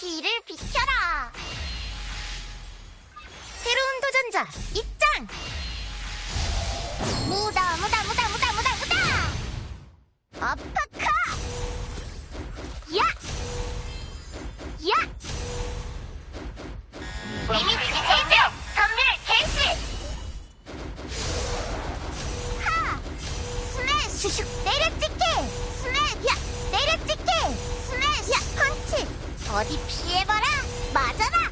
길을 비켜라. 새로운 도전자 입장. 무다 무다 무다 무다 무다 무다. 아파카. 야. 야. 리미트 체인지 선멸 개시. 하. 스매시 슉 내려찍기. 스매시 야 내려찍기. 어디 피해봐라 맞아라